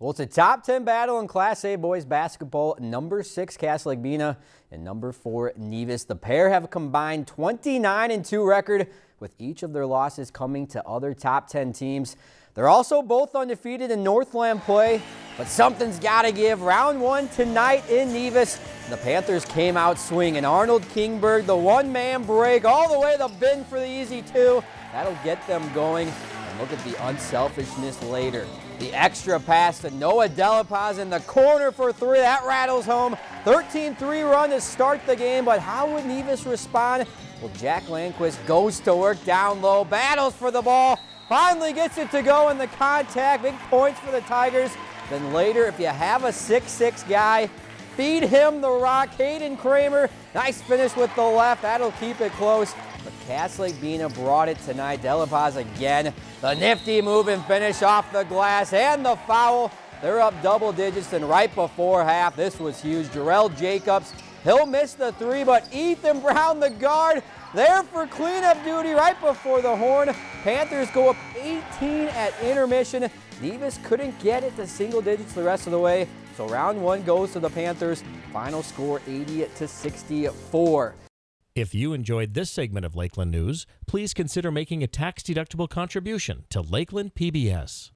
Well, it's a top 10 battle in Class A boys basketball. Number six, Cass Lake Bena, and number four, Nevis. The pair have a combined 29 and 2 record, with each of their losses coming to other top 10 teams. They're also both undefeated in Northland play, but something's got to give. Round one tonight in Nevis. The Panthers came out swinging. Arnold Kingberg, the one-man break, all the way to the bin for the easy two. That'll get them going. Look at the unselfishness later. The extra pass to Noah Delapaz in the corner for three. That rattles home. 13-3 run to start the game, but how would Nevis respond? Well, Jack Landquist goes to work down low, battles for the ball, finally gets it to go in the contact. Big points for the Tigers. Then later, if you have a 6-6 guy, feed him the rock. Hayden Kramer, nice finish with the left. That'll keep it close. But Cass Lake Bena brought it tonight. Delapaz again. The nifty move and finish off the glass and the foul. They're up double digits and right before half. This was huge. Jarrell Jacobs, he'll miss the three, but Ethan Brown, the guard, there for cleanup duty right before the horn. Panthers go up 18 at intermission. Nevis couldn't get it to single digits the rest of the way. So round one goes to the Panthers. Final score 80 to 64. If you enjoyed this segment of Lakeland News, please consider making a tax-deductible contribution to Lakeland PBS.